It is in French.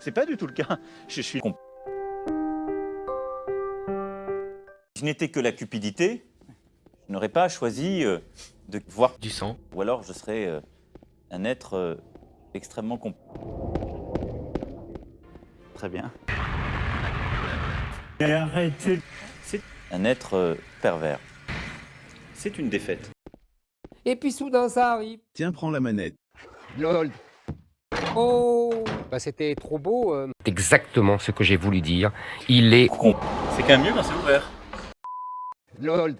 C'est pas du tout le cas. Je suis con. Si je n'étais que la cupidité, je n'aurais pas choisi euh, de voir Du sang. Ou alors je serais euh, un être euh, extrêmement comp... Très bien. Arrêtez. Un être pervers. C'est une défaite. Et puis soudain ça arrive. Tiens, prends la manette. LOL. Oh Bah, c'était trop beau. euh. Exactement ce que j'ai voulu dire. Il est Con. C'est quand même mieux quand c'est ouvert. LOL.